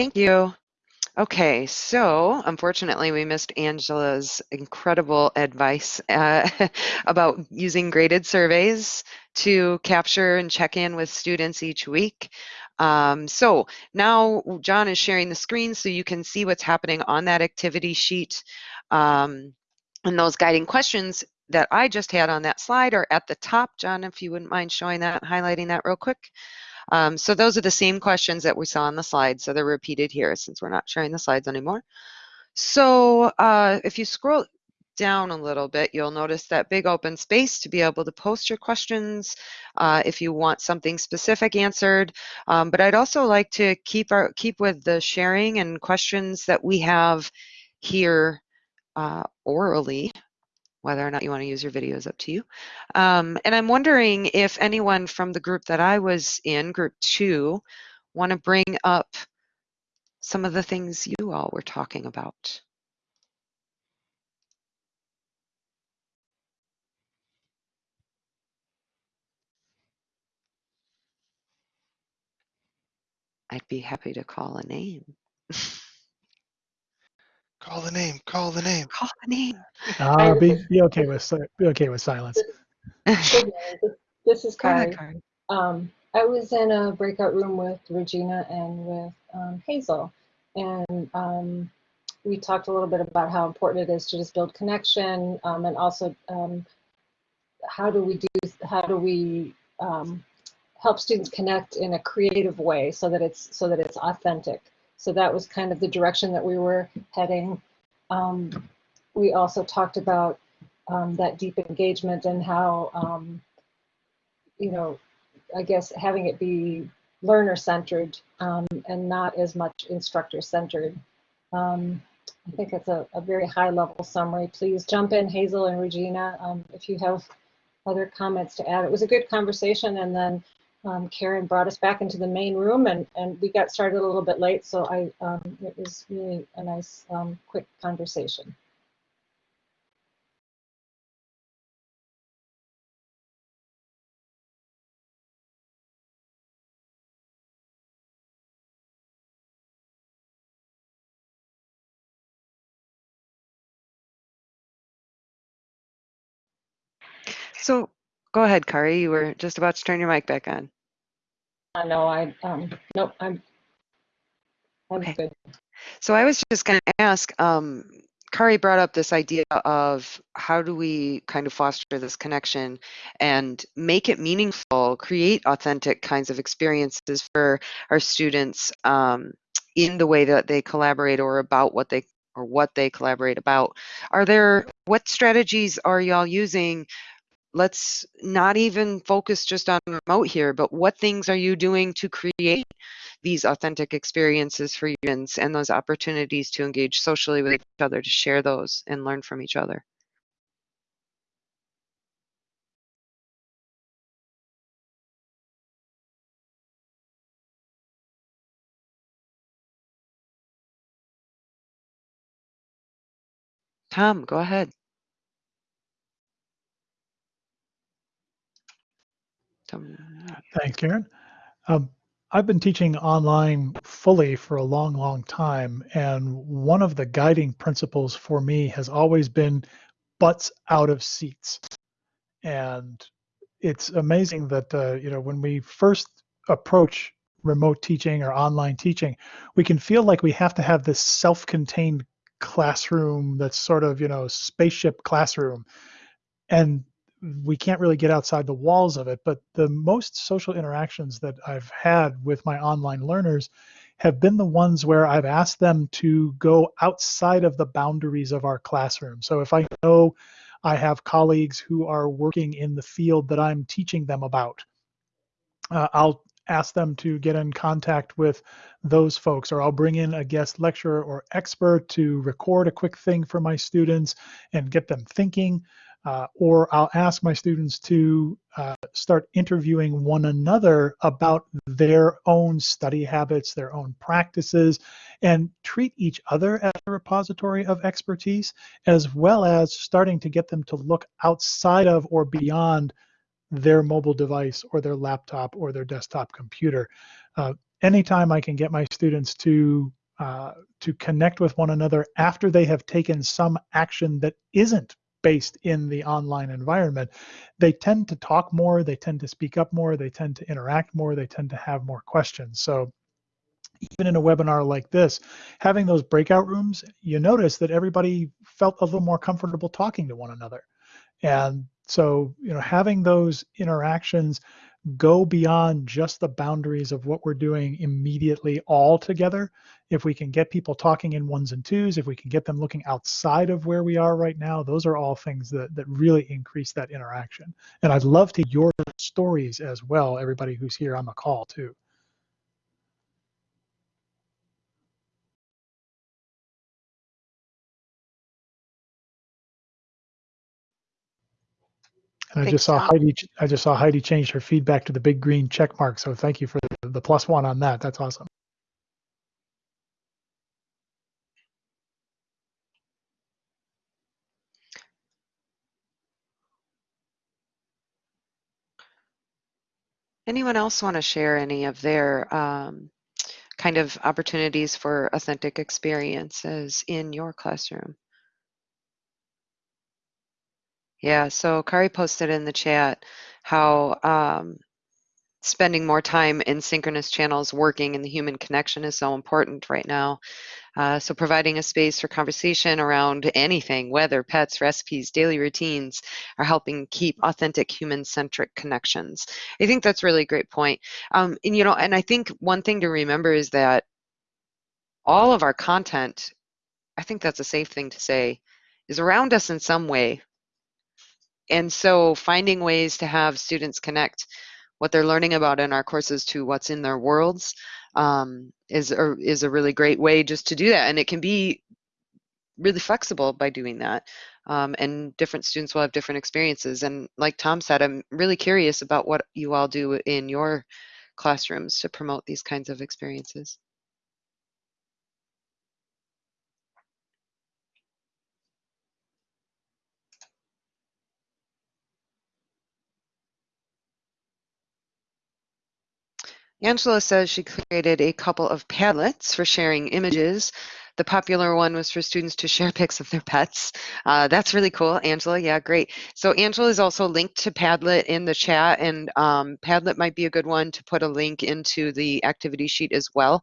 thank you. Okay, so unfortunately, we missed Angela's incredible advice uh, about using graded surveys to capture and check in with students each week. Um, so now John is sharing the screen so you can see what's happening on that activity sheet. Um, and those guiding questions that I just had on that slide are at the top. John, if you wouldn't mind showing that, highlighting that real quick. Um, so those are the same questions that we saw on the slide, so they're repeated here since we're not sharing the slides anymore. So uh, if you scroll down a little bit, you'll notice that big open space to be able to post your questions uh, if you want something specific answered. Um, but I'd also like to keep our keep with the sharing and questions that we have here uh, orally whether or not you want to use your video is up to you. Um, and I'm wondering if anyone from the group that I was in, group two, want to bring up some of the things you all were talking about. I'd be happy to call a name. Call the name. Call the name. Call the name. Uh, be, be okay with be okay with silence. this is Kari. Um, I was in a breakout room with Regina and with um, Hazel, and um, we talked a little bit about how important it is to just build connection, um, and also um, how do we do how do we um, help students connect in a creative way so that it's so that it's authentic. So that was kind of the direction that we were heading. Um, we also talked about um, that deep engagement and how, um, you know, I guess having it be learner centered um, and not as much instructor centered. Um, I think it's a, a, very high level summary. Please jump in, Hazel and Regina, um, if you have other comments to add. It was a good conversation and then um, Karen brought us back into the main room and, and we got started a little bit late, so I um, it was really a nice um, quick conversation. So Go ahead, Kari. You were just about to turn your mic back on. I know. I um. Nope. I'm. I'm okay. good. So I was just going to ask. Um, Kari brought up this idea of how do we kind of foster this connection and make it meaningful, create authentic kinds of experiences for our students um, in the way that they collaborate or about what they or what they collaborate about. Are there what strategies are y'all using let's not even focus just on remote here, but what things are you doing to create these authentic experiences for humans and those opportunities to engage socially with each other, to share those and learn from each other? Tom, go ahead. Thanks, Karen. Um, I've been teaching online fully for a long, long time, and one of the guiding principles for me has always been butts out of seats. And it's amazing that uh, you know when we first approach remote teaching or online teaching, we can feel like we have to have this self-contained classroom that's sort of you know spaceship classroom, and we can't really get outside the walls of it. But the most social interactions that I've had with my online learners have been the ones where I've asked them to go outside of the boundaries of our classroom. So if I know I have colleagues who are working in the field that I'm teaching them about, uh, I'll ask them to get in contact with those folks, or I'll bring in a guest lecturer or expert to record a quick thing for my students and get them thinking. Uh, or I'll ask my students to uh, start interviewing one another about their own study habits, their own practices, and treat each other as a repository of expertise, as well as starting to get them to look outside of or beyond their mobile device or their laptop or their desktop computer. Uh, anytime I can get my students to uh, to connect with one another after they have taken some action that isn't based in the online environment, they tend to talk more, they tend to speak up more, they tend to interact more, they tend to have more questions. So even in a webinar like this, having those breakout rooms, you notice that everybody felt a little more comfortable talking to one another. And so, you know, having those interactions go beyond just the boundaries of what we're doing immediately all together. If we can get people talking in ones and twos, if we can get them looking outside of where we are right now, those are all things that, that really increase that interaction. And I'd love to hear your stories as well, everybody who's here on the call too. And I Thanks, just saw Tom. Heidi. I just saw Heidi change her feedback to the big green check mark. So thank you for the, the plus one on that. That's awesome. Anyone else want to share any of their um, kind of opportunities for authentic experiences in your classroom? Yeah, so Kari posted in the chat how um, spending more time in synchronous channels working in the human connection is so important right now. Uh, so providing a space for conversation around anything, weather, pets, recipes, daily routines, are helping keep authentic human-centric connections. I think that's really a great point. Um, and you know, and I think one thing to remember is that all of our content, I think that's a safe thing to say, is around us in some way. And so finding ways to have students connect what they're learning about in our courses to what's in their worlds um, is, a, is a really great way just to do that. And it can be really flexible by doing that. Um, and different students will have different experiences. And like Tom said, I'm really curious about what you all do in your classrooms to promote these kinds of experiences. Angela says she created a couple of Padlets for sharing images. The popular one was for students to share pics of their pets. Uh, that's really cool, Angela. Yeah, great. So Angela is also linked to Padlet in the chat, and um, Padlet might be a good one to put a link into the activity sheet as well.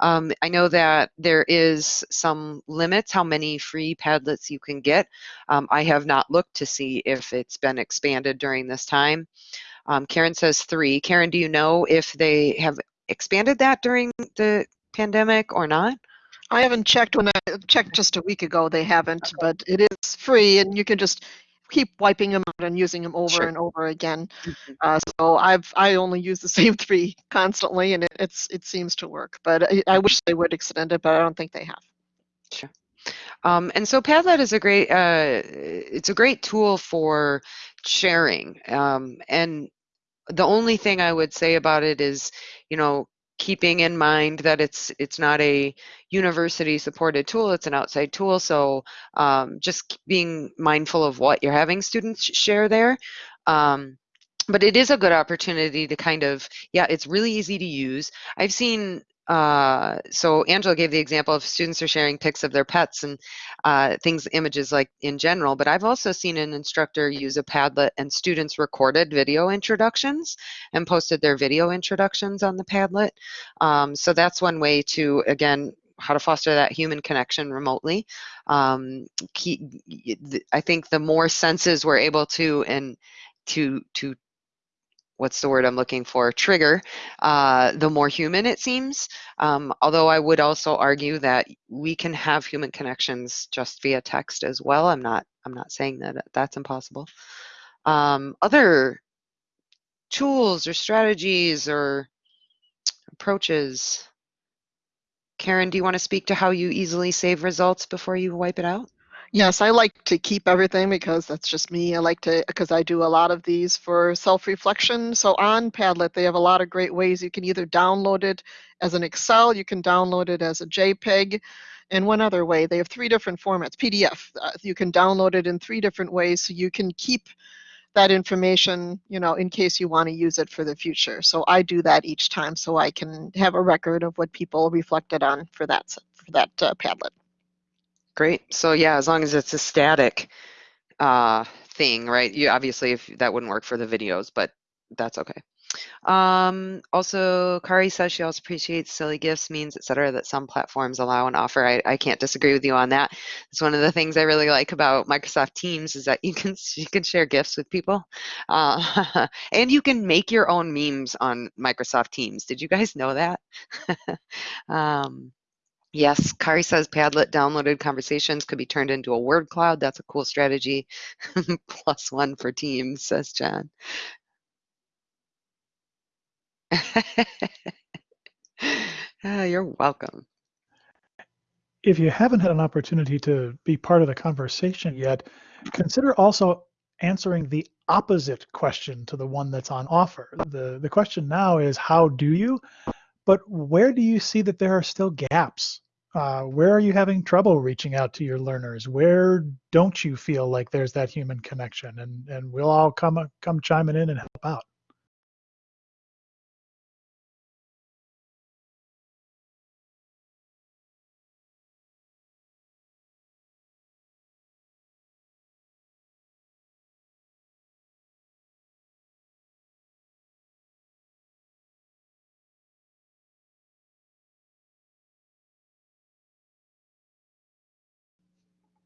Um, I know that there is some limits how many free Padlets you can get. Um, I have not looked to see if it's been expanded during this time. Um, Karen says three. Karen, do you know if they have expanded that during the pandemic or not? I haven't checked when I checked just a week ago. They haven't, but it is free, and you can just keep wiping them out and using them over Sure. and over again. Mhm. Uh, so I've I only use the same three constantly, and it, it's it seems to work. But I, I wish they would extend it, but I don't think they have. Sure. Um, and so Padlet is a great, uh, it's a great tool for sharing. Um, and the only thing I would say about it is, you know, keeping in mind that it's it's not a university supported tool it's an outside tool. So um, just being mindful of what you're having students share there. Um, but it is a good opportunity to kind of yeah it's really easy to use. I've seen uh, so Angela gave the example of students are sharing pics of their pets and uh, things, images like in general, but I've also seen an instructor use a Padlet and students recorded video introductions and posted their video introductions on the Padlet. Um, so that's one way to, again, how to foster that human connection remotely. Um, I think the more senses we're able to and to to what's the word I'm looking for, trigger, uh, the more human it seems. Um, although I would also argue that we can have human connections just via text as well. I'm not, I'm not saying that that's impossible. Um, other tools or strategies or approaches. Karen, do you want to speak to how you easily save results before you wipe it out? Yes, I like to keep everything because that's just me. I like to, because I do a lot of these for self-reflection. So on Padlet, they have a lot of great ways. You can either download it as an Excel, you can download it as a JPEG, and one other way. They have three different formats. PDF, uh, you can download it in three different ways so you can keep that information, you know, in case you want to use it for the future. So I do that each time so I can have a record of what people reflected on for that for that uh, Padlet. Great. So yeah, as long as it's a static uh, thing, right? You obviously if that wouldn't work for the videos, but that's okay. Um, also, Kari says she also appreciates silly gifts, memes, etc. that some platforms allow and offer. I, I can't disagree with you on that. It's one of the things I really like about Microsoft Teams is that you can you can share gifts with people, uh, and you can make your own memes on Microsoft Teams. Did you guys know that? um, Yes, Kari says Padlet downloaded conversations could be turned into a word cloud. That's a cool strategy. Plus one for Teams, says John. You're welcome. If you haven't had an opportunity to be part of the conversation yet, consider also answering the opposite question to the one that's on offer. The, the question now is, how do you? But where do you see that there are still gaps? Uh, where are you having trouble reaching out to your learners? Where don't you feel like there's that human connection? And, and we'll all come, come chiming in and help out.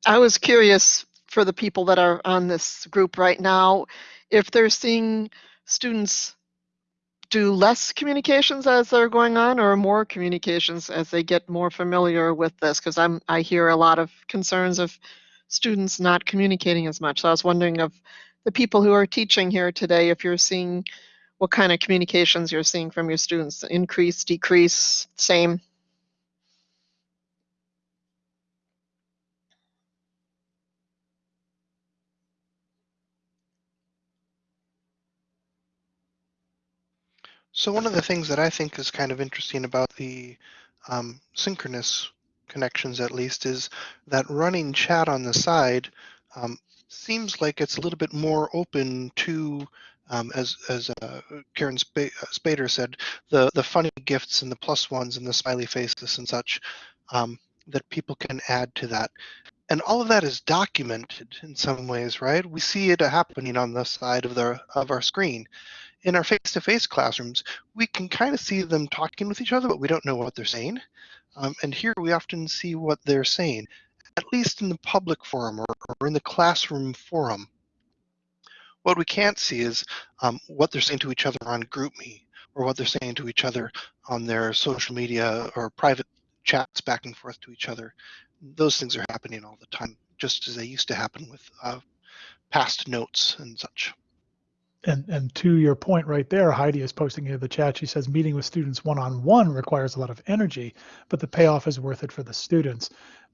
I was curious for the people that are on this group right now, if they're seeing students do less communications as they're going on or more communications as they get more familiar with this? Because i'm i hear a lot of concerns of students not communicating as much. So i was wondering of the people who are teaching here today if you're seeing what kind of communications you're seeing from your students increase decrease same So one of the things that I think is kind of interesting about the um, synchronous connections, at least, is that running chat on the side um, seems like it's a little bit more open to, um, as as uh, Karen Sp uh, Spader said, the the funny gifts and the plus ones and the smiley faces and such um, that people can add to that. And all of that is documented in some ways, right? We see it happening on the side of the of our screen in our face-to-face classrooms, we can kind of see them talking with each other, but we don't know what they're saying. Um, and here we often see what they're saying, at least in the public forum or, or in the classroom forum. What we can't see is um, what they're saying to each other on GroupMe or what they're saying to each other on their social media or private chats back and forth to each other. Those things are happening all the time, just as they used to happen with uh, passed notes and such and and to your point right there, Heidi is posting into the chat. She says meeting with students one-on-one requires a lot of energy, but the payoff is worth it for the students.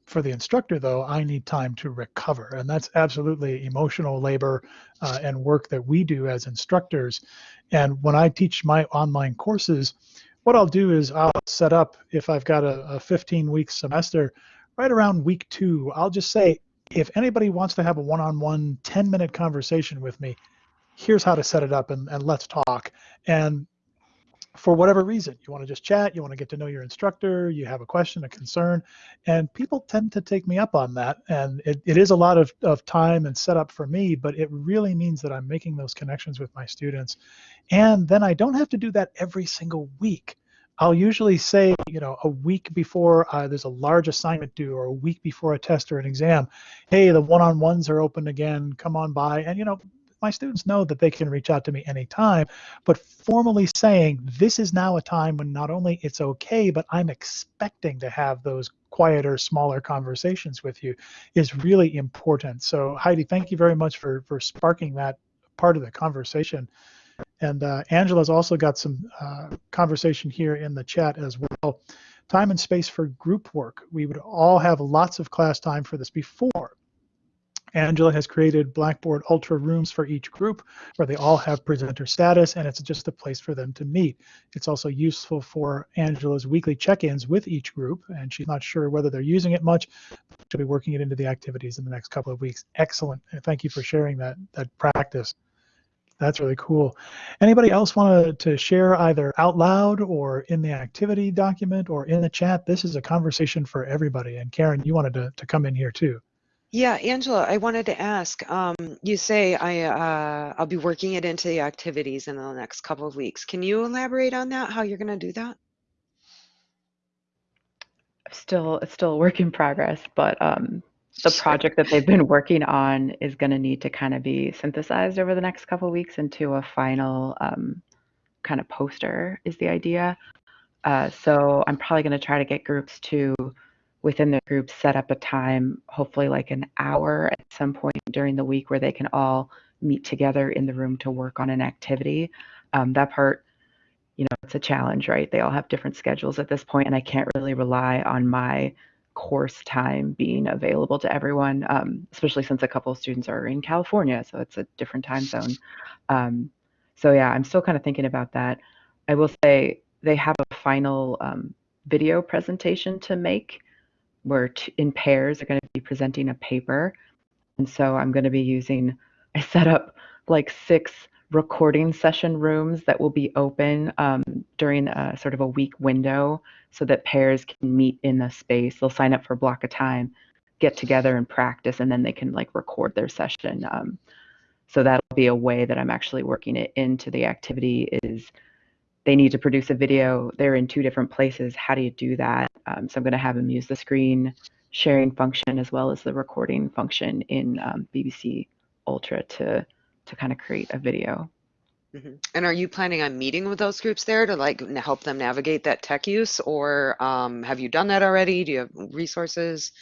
For the instructor, though, I need time to recover, and that's absolutely emotional labor uh, and work that we do as instructors. And when I teach my online courses, what I'll do is I'll set up if I've got a, a 15-week semester, right around week two, I'll just say, if anybody wants to have a one-on-one 10-minute conversation with me, here's how to set it up and, and let's talk. And for whatever reason, you want to just chat, you want to get to know your instructor, you have a question, a concern, and people tend to take me up on that. And it, it is a lot of, of time and setup for me, but it really means that I'm making those connections with my students. And then I don't have to do that every single week. I'll usually say, you know, a week before uh, there's a large assignment due or a week before a test or an exam, hey, the one-on-ones are open again, come on by. And, you know, my students know that they can reach out to me anytime, but formally saying this is now a time when not only it's okay, but I'm expecting to have those quieter, smaller conversations with you is really important. So Heidi, thank you very much for, for sparking that part of the conversation. And uh, Angela's also got some uh, conversation here in the chat as well. Time and space for group work. We would all have lots of class time for this before. Angela has created Blackboard Ultra rooms for each group where they all have presenter status and it's just a place for them to meet. It's also useful for Angela's weekly check-ins with each group and she's not sure whether they're using it much. She'll be working it into the activities in the next couple of weeks. Excellent. Thank you for sharing that, that practice. That's really cool. Anybody else want to share either out loud or in the activity document or in the chat? This is a conversation for everybody. And Karen, you wanted to, to come in here too. Yeah, Angela, I wanted to ask, um, you say I, uh, I'll be working it into the activities in the next couple of weeks. Can you elaborate on that, how you're going to do that? Still, it's still a work in progress, but um, the project that they've been working on is going to need to kind of be synthesized over the next couple of weeks into a final um, kind of poster is the idea. Uh, so I'm probably going to try to get groups to within the group set up a time, hopefully like an hour at some point during the week where they can all meet together in the room to work on an activity. Um, that part, you know, it's a challenge, right? They all have different schedules at this point, and I can't really rely on my course time being available to everyone, um, especially since a couple of students are in California, so it's a different time zone. Um, so yeah, I'm still kind of thinking about that. I will say they have a final um, video presentation to make where in pairs are going to be presenting a paper. And so I'm going to be using, I set up like six recording session rooms that will be open um, during a sort of a week window so that pairs can meet in the space. They'll sign up for a block of time, get together and practice, and then they can like record their session. Um, so that'll be a way that I'm actually working it into the activity is they need to produce a video. They're in two different places. How do you do that? Um, so I'm going to have them use the screen sharing function as well as the recording function in um, BBC Ultra to to kind of create a video. Mm-hmm. And are you planning on meeting with those groups there to like help them navigate that tech use, or um, have you done that already? Do you have resources?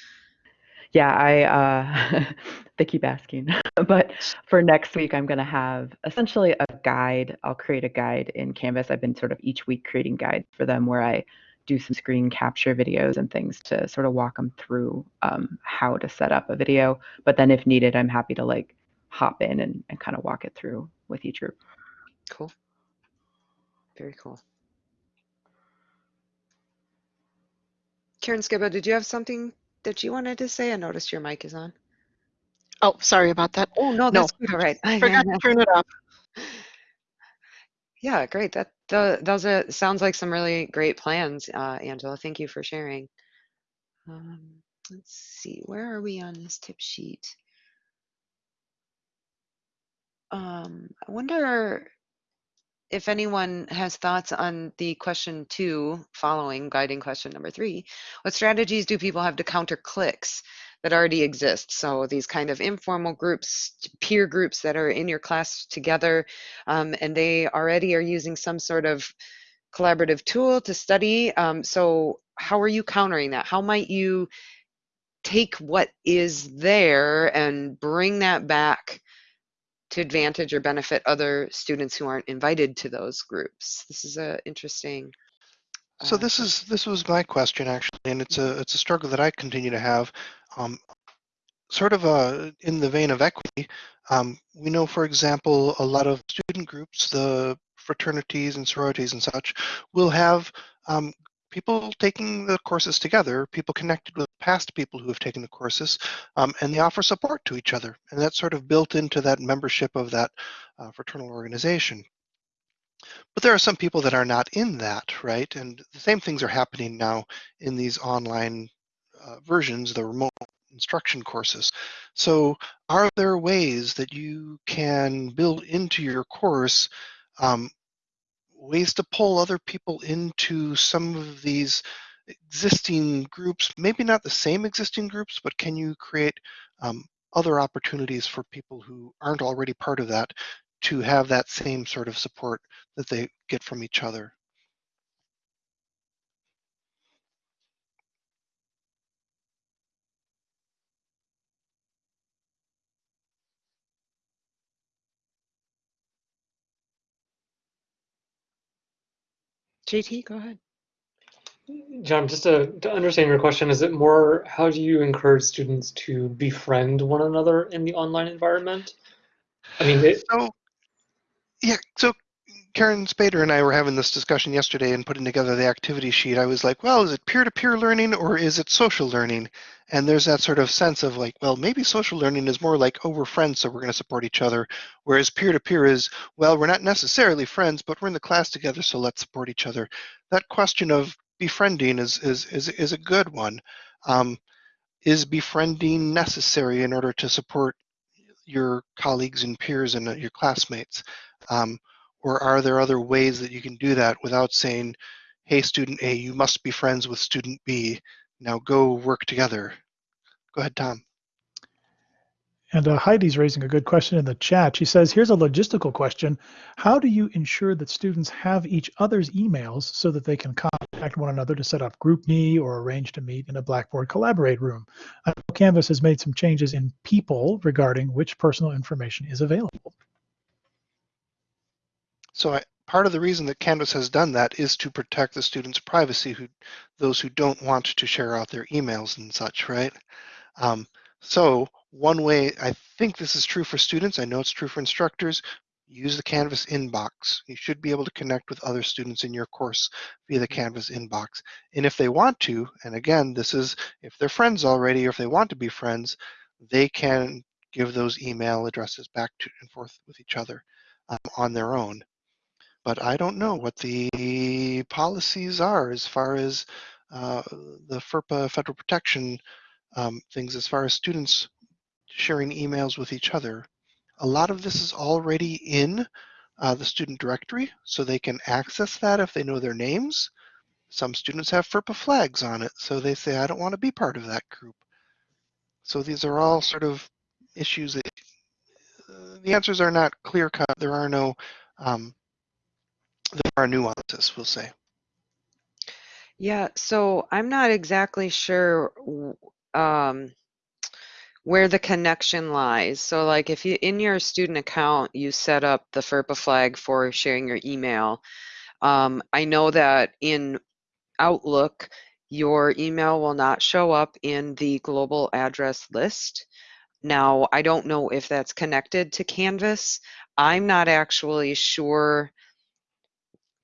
Yeah, I uh, they keep asking, but for next week, I'm going to have essentially a guide. I'll create a guide in Canvas. I've been sort of each week creating guides for them where I do some screen capture videos and things to sort of walk them through um, how to set up a video. But then if needed, I'm happy to like hop in and, and kind of walk it through with each group. Cool. Very cool. Karen Skiba, did you have something that you wanted to say? I noticed your mic is on. Oh, sorry about that. Oh, no, that's no. good. All right. Forgot to turn it off. Yeah, great. That those are sounds like some really great plans, uh, Angela. Thank you for sharing. Um, let's see, where are we on this tip sheet? Um, I wonder if anyone has thoughts on the question two following guiding question number three, what strategies do people have to counter cliques that already exist? So these kind of informal groups, peer groups that are in your class together, um, and they already are using some sort of collaborative tool to study. Um, so how are you countering that? How might you take what is there and bring that back to advantage or benefit other students who aren't invited to those groups? This is a interesting. So uh, this is this was my question actually, and it's a it's a struggle that I continue to have. Um, sort of uh, in the vein of equity, um, we know, for example, a lot of student groups, the fraternities and sororities and such, will have um, people taking the courses together, people connected with past people who have taken the courses, um, and they offer support to each other. And that's sort of built into that membership of that uh, fraternal organization. But there are some people that are not in that, right? And the same things are happening now in these online uh, versions, the remote instruction courses. So are there ways that you can build into your course um, ways to pull other people into some of these existing groups, maybe not the same existing groups, but can you create um, other opportunities for people who aren't already part of that to have that same sort of support that they get from each other? JT, go ahead. John, just to, to understand your question, is it more how do you encourage students to befriend one another in the online environment? I mean, it, so yeah, so Karen Spader and I were having this discussion yesterday and putting together the activity sheet. I was like, well, is it peer-to-peer learning or is it social learning? And there's that sort of sense of like, well, maybe social learning is more like, oh, we're friends, so we're going to support each other. Whereas peer-to-peer is, well, we're not necessarily friends, but we're in the class together, so let's support each other. That question of befriending is is is, is a good one. Um, is befriending necessary in order to support your colleagues and peers and uh, your classmates? Um, or are there other ways that you can do that without saying, hey, student A, you must be friends with student B. Now go work together. Go ahead, Tom. And uh, Heidi's raising a good question in the chat. She says, here's a logistical question. How do you ensure that students have each other's emails so that they can contact one another to set up group GroupMe or arrange to meet in a Blackboard Collaborate room? I know Canvas has made some changes in people regarding which personal information is available. So I, part of the reason that Canvas has done that is to protect the students' privacy, who those who don't want to share out their emails and such, right? Um, so one way, I think this is true for students, I know it's true for instructors, use the Canvas inbox. You should be able to connect with other students in your course via the Canvas inbox. And if they want to, and again, this is if they're friends already or if they want to be friends, they can give those email addresses back to and forth with each other um, on their own but I don't know what the policies are as far as uh, the FERPA federal protection um, things as far as students sharing emails with each other. A lot of this is already in uh, the student directory, so they can access that if they know their names. Some students have FERPA flags on it, so they say, I don't want to be part of that group. So these are all sort of issues that uh, the answers are not clear cut. There are no um, there are nuances, we'll say. Yeah, so I'm not exactly sure um, where the connection lies. So like if you in your student account, you set up the FERPA flag for sharing your email. Um, I know that in Outlook, your email will not show up in the global address list. Now, I don't know if that's connected to Canvas. I'm not actually sure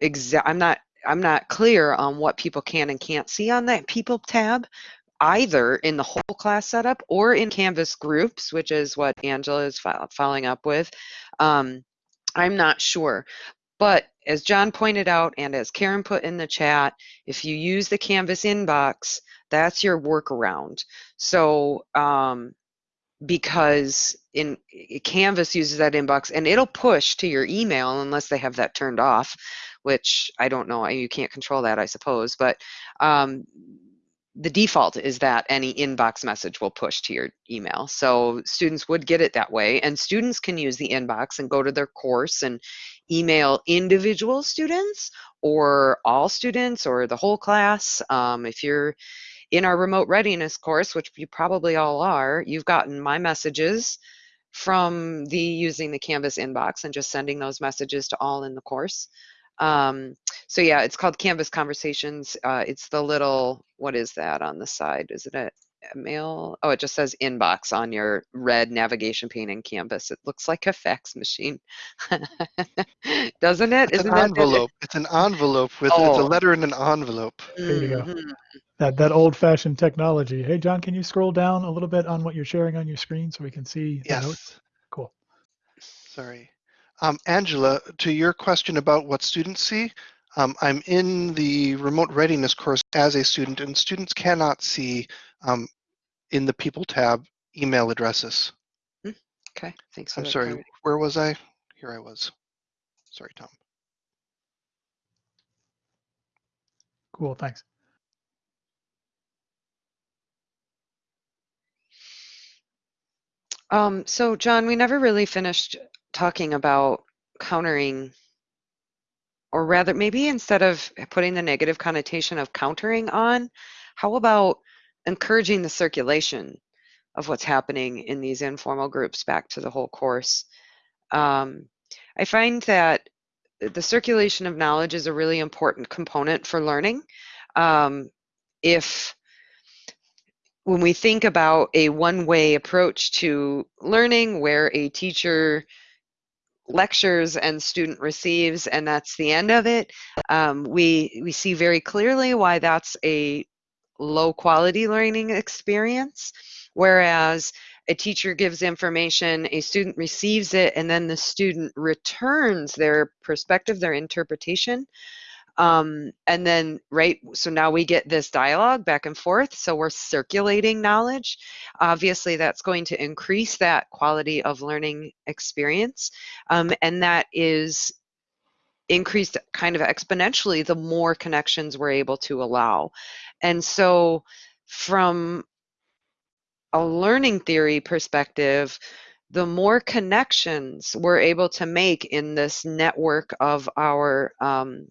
exact I'm not I'm not clear on what people can and can't see on that people tab either in the whole class setup or in Canvas groups, which is what Angela is following up with. Um, I'm not sure. But as John pointed out and as Karen put in the chat, if you use the Canvas inbox, that's your workaround. So um, because in Canvas uses that inbox and it'll push to your email unless they have that turned off which I don't know, you can't control that, I suppose, but um, the default is that any inbox message will push to your email. So students would get it that way, and students can use the inbox and go to their course and email individual students or all students or the whole class. Um, if you're in our remote readiness course, which you probably all are, you've gotten my messages from the using the Canvas inbox and just sending those messages to all in the course. Um, so yeah, it's called Canvas Conversations. Uh, it's the little, what is that on the side? Is it a, a mail? Oh, it just says inbox on your red navigation pane in Canvas. It looks like a fax machine, doesn't it? It's Isn't an envelope. It's an envelope with oh. it's a oh. letter in an envelope. There you go. Mm-hmm. That that old-fashioned technology. Hey, John, can you scroll down a little bit on what you're sharing on your screen so we can see yes. the notes? Cool. Sorry. Um, Angela, to your question about what students see, um, I'm in the remote readiness course as a student, and students cannot see um, in the People tab email addresses. Hmm, okay, thanks. I'm sorry, clarity. where was I? Here I was. Sorry, Tom. Cool, thanks. Um, so John, we never really finished talking about countering or rather maybe instead of putting the negative connotation of countering on how about encouraging the circulation of what's happening in these informal groups back to the whole course? Um, i find that the circulation of knowledge is a really important component for learning. Um, if when we think about a one-way approach to learning where a teacher lectures and student receives and that's the end of it. Um, we, we see very clearly why that's a low quality learning experience. Whereas a teacher gives information, a student receives it, and then the student returns their perspective, their interpretation. Um, and then, right, so now we get this dialogue back and forth. So we're circulating knowledge. Obviously, that's going to increase that quality of learning experience. Um, and that is increased kind of exponentially the more connections we're able to allow. And so, from a learning theory perspective, the more connections we're able to make in this network of our um,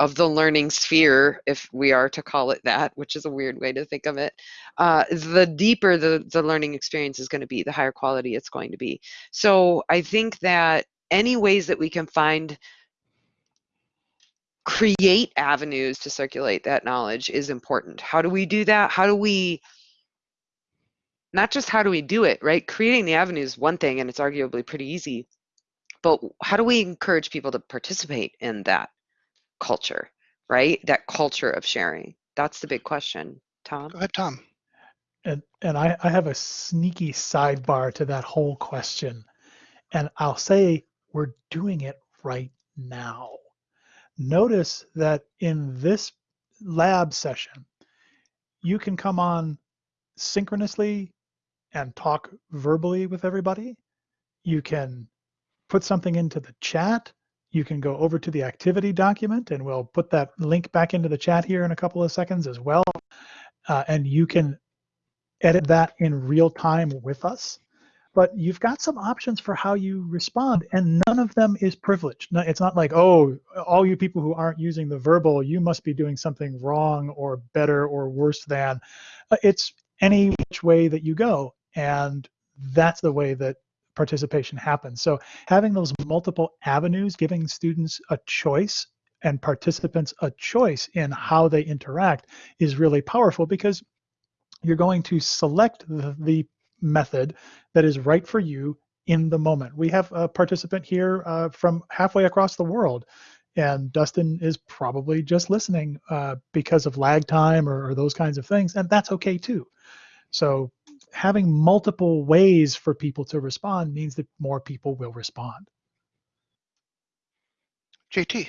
of the learning sphere, if we are to call it that, which is a weird way to think of it, uh, the deeper the, the learning experience is going to be, the higher quality it's going to be. So I think that any ways that we can find create avenues to circulate that knowledge is important. How do we do that? How do we not just how do we do it, right? Creating the avenue is one thing and it's arguably pretty easy. But how do we encourage people to participate in that culture, right? That culture of sharing. That's the big question. Tom? Go ahead, Tom. And and I, I have a sneaky sidebar to that whole question. And I'll say we're doing it right now. Notice that in this lab session, you can come on synchronously and talk verbally with everybody. You can put something into the chat. You can go over to the activity document and we'll put that link back into the chat here in a couple of seconds as well. Uh, and you can edit that in real time with us. But you've got some options for how you respond, and none of them is privileged. No, it's not like, oh, all you people who aren't using the verbal, you must be doing something wrong or better or worse than. Uh, it's any which way that you go. And that's the way that participation happens. So having those multiple avenues, giving students a choice and participants a choice in how they interact is really powerful because you're going to select the, the method that is right for you in the moment. We have a participant here uh, from halfway across the world, and Dustin is probably just listening uh, because of lag time or, or, those kinds of things, and that's okay too. So having multiple ways for people to respond means that more people will respond. JT.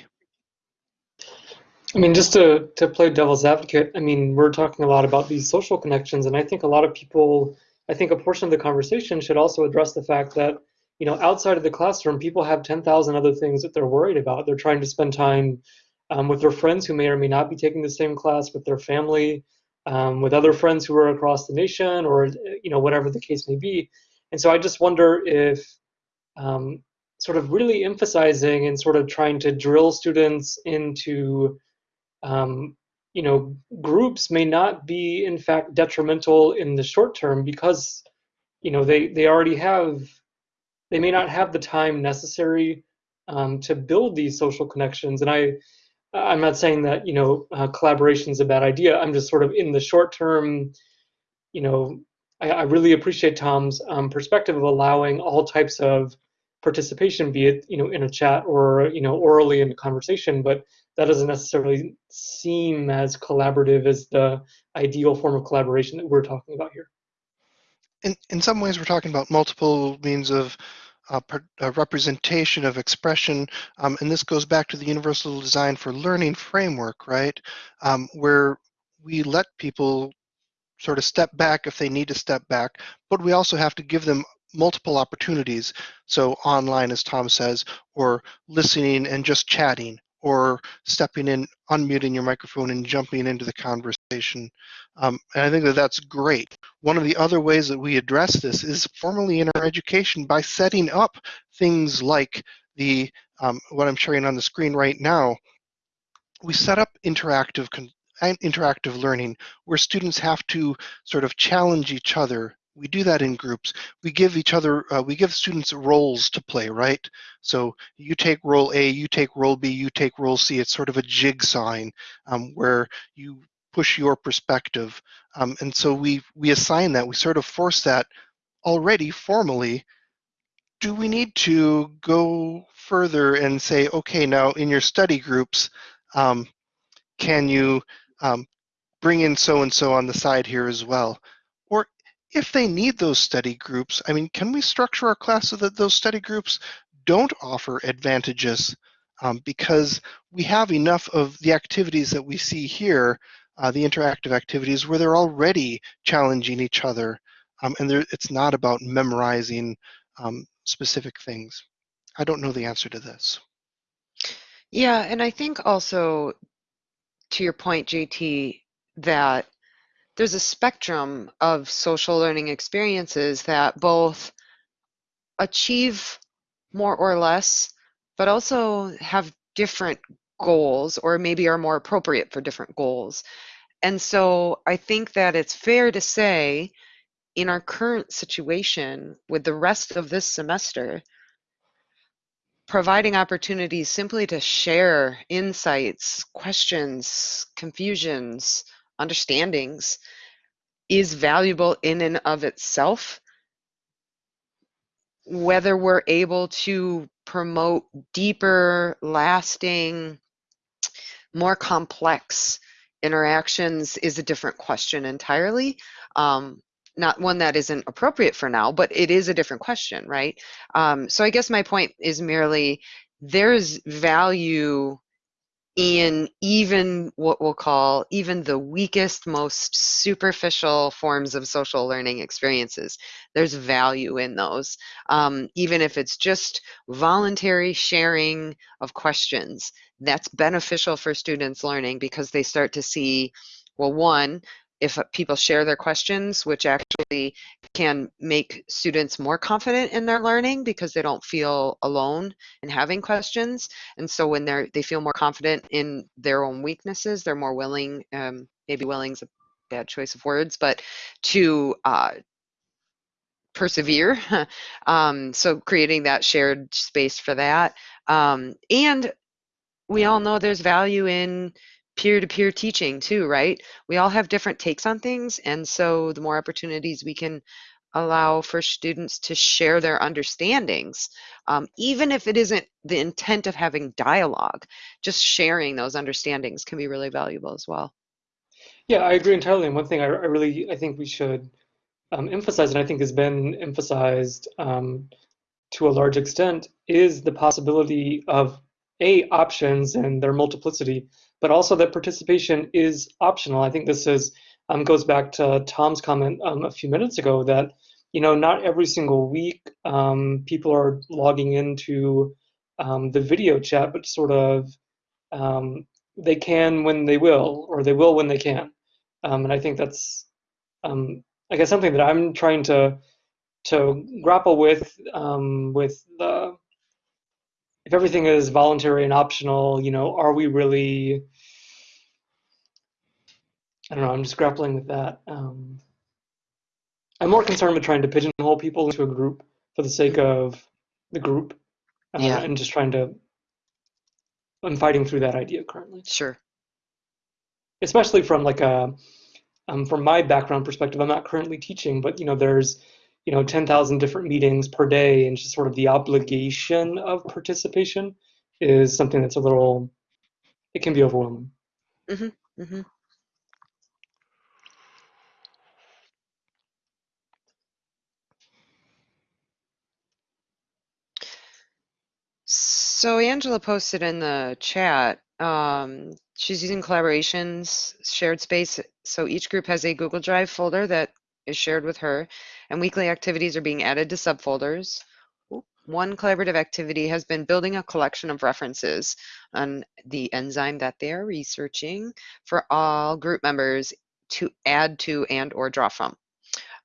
I mean, just to, to play devil's advocate, I mean, we're talking a lot about these social connections, and I think a lot of people, I think a portion of the conversation should also address the fact that, you know, outside of the classroom, people have 10,000 other things that they're worried about. They're trying to spend time um, with their friends who may or may not be taking the same class, with their family, um, with other friends who are across the nation or you know whatever the case may be. And so i just wonder if um, sort of really emphasizing and sort of trying to drill students into um, you know groups may not be in fact detrimental in the short term because you know they they already have they may not have the time necessary um, to build these social connections. And i I'm not saying that you know uh, collaboration is a bad idea. I'm just sort of in the short term, you know, I, I really appreciate Tom's um, perspective of allowing all types of participation, be it you know in a chat or you know orally in a conversation, but that doesn't necessarily seem as collaborative as the ideal form of collaboration that we're talking about here. In in some ways, we're talking about multiple means of per, representation of expression, um, and this goes back to the Universal Design for Learning framework, right? Um, where we let people sort of step back if they need to step back, but we also have to give them multiple opportunities. So online, as Tom says, or listening and just chatting, or stepping in, unmuting your microphone and jumping into the conversation. Um, and I think that that's great. One of the other ways that we address this is formally in our education by setting up things like the um, what I'm showing on the screen right now. We set up interactive and interactive learning where students have to sort of challenge each other we do that in groups. We give each other, uh, we give students roles to play, right? So you take role A, you take role B, you take role C. It's sort of a jigsawing um, where you push your perspective. Um, and so we, we assign that, we sort of force that already formally do we need to go further and say, okay, now in your study groups, um, can you um, bring in so-and-so on the side here as well? If they need those study groups, I mean, can we structure our class so that those study groups don't offer advantages um, because we have enough of the activities that we see here, uh, the interactive activities, where they're already challenging each other. Um, and it's not about memorizing um, specific things. I don't know the answer to this. Yeah, and I think also to your point, JT, that there's a spectrum of social learning experiences that both achieve more or less, but also have different goals or maybe are more appropriate for different goals. And so I think that it's fair to say in our current situation with the rest of this semester, providing opportunities simply to share insights, questions, confusions, understandings is valuable in and of itself. Whether we're able to promote deeper, lasting, more complex interactions is a different question entirely. Um, not one that isn't appropriate for now, but it is a different question, right? Um, so I guess my point is merely there's value in even what we'll call even the weakest, most superficial forms of social learning experiences. There's value in those, um, even if it's just voluntary sharing of questions. That's beneficial for students learning because they start to see, well, one, if people share their questions, which actually can make students more confident in their learning because they don't feel alone in having questions. And so when they're they feel more confident in their own weaknesses, they're more willing, um, maybe willing is a bad choice of words, but to uh, persevere. um, so creating that shared space for that. Um, and we all know there's value in peer-to-peer teaching too, right? We all have different takes on things, and so the more opportunities we can allow for students to share their understandings, um, even if it isn't the intent of having dialogue, just sharing those understandings can be really valuable as well. Yeah, I agree entirely. And one thing I, I really I think we should um, emphasize, and I think has been emphasized um, to a large extent, is the possibility of a options and their multiplicity but also that participation is optional. I think this is um, goes back to Tom's comment um, a few minutes ago that you know not every single week um, people are logging into um, the video chat, but sort of um, they can when they will, or they will when they can. Um, and I think that's I guess something that I'm trying to to grapple with with the if everything is voluntary and optional, you know, are we really I don't know. I'm just grappling with that. Um, I'm more concerned with trying to pigeonhole people into a group for the sake of the group, uh, Yeah. and just trying to. I'm fighting through that idea currently, Sure. especially from like a, um, from my background perspective. I'm not currently teaching, but you know, there's, you know, 10,000 different meetings per day, and just sort of the obligation of participation is something that's a little. It can be overwhelming. hmm So Angela posted in the chat, um, she's using collaborations, shared space. So each group has a Google Drive folder that is shared with her, and weekly activities are being added to subfolders. One collaborative activity has been building a collection of references on the enzyme that they are researching for all group members to add to and or draw from.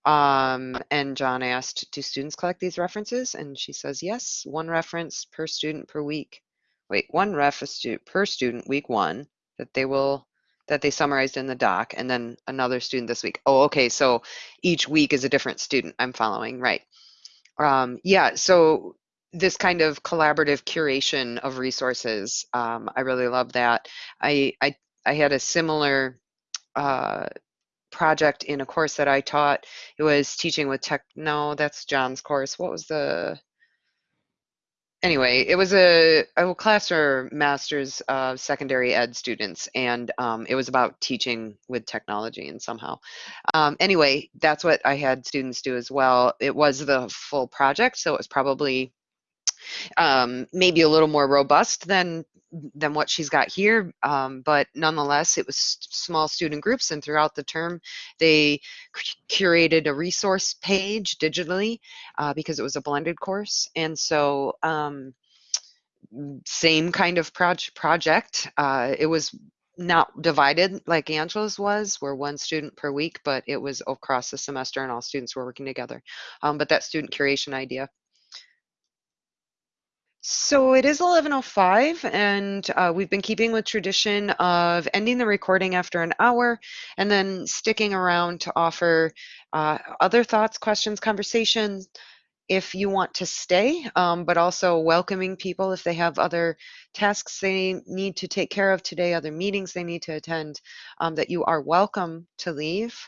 Um, and John asked, do students collect these references? And she says, yes, one reference per student per week. Wait, one ref per student week one that they will, that they summarized in the doc, and then another student this week. Oh, okay, so each week is a different student. I'm following, right. Um, yeah, so this kind of collaborative curation of resources, um, I really love that. I, I, I had a similar uh, project in a course that I taught. It was teaching with tech. No, that's John's course. What was the anyway, it was a, a class for master's of secondary ed students, and um, it was about teaching with technology and somehow. Um, anyway, that's what I had students do as well. It was the full project, so it was probably um, maybe a little more robust than than what she's got here, um, but nonetheless, it was small student groups, and throughout the term, they curated a resource page digitally uh, because it was a blended course, and so um, same kind of proj project. Uh, it was not divided like Angela's was, where one student per week, but it was across the semester and all students were working together. Um, but that student curation idea so it is 11.05 and uh, we've been keeping with tradition of ending the recording after an hour and then sticking around to offer uh, other thoughts, questions, conversations if you want to stay, um, but also welcoming people if they have other tasks they need to take care of today, other meetings they need to attend, um, that you are welcome to leave.